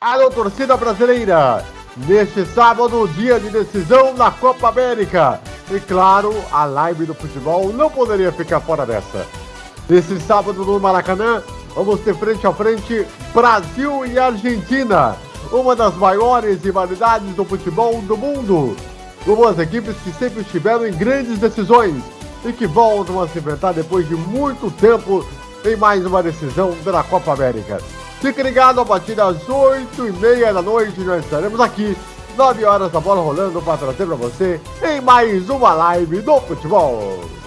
Alô, torcida brasileira! Neste sábado, dia de decisão na Copa América. E claro, a live do futebol não poderia ficar fora dessa. Nesse sábado no Maracanã, vamos ter frente a frente Brasil e Argentina. Uma das maiores rivalidades do futebol do mundo. Duas equipes que sempre estiveram em grandes decisões e que voltam a se enfrentar depois de muito tempo em mais uma decisão da Copa América. Fique ligado a partir das 8 e meia da noite, nós estaremos aqui, 9 horas da bola rolando para trazer para você em mais uma live do futebol.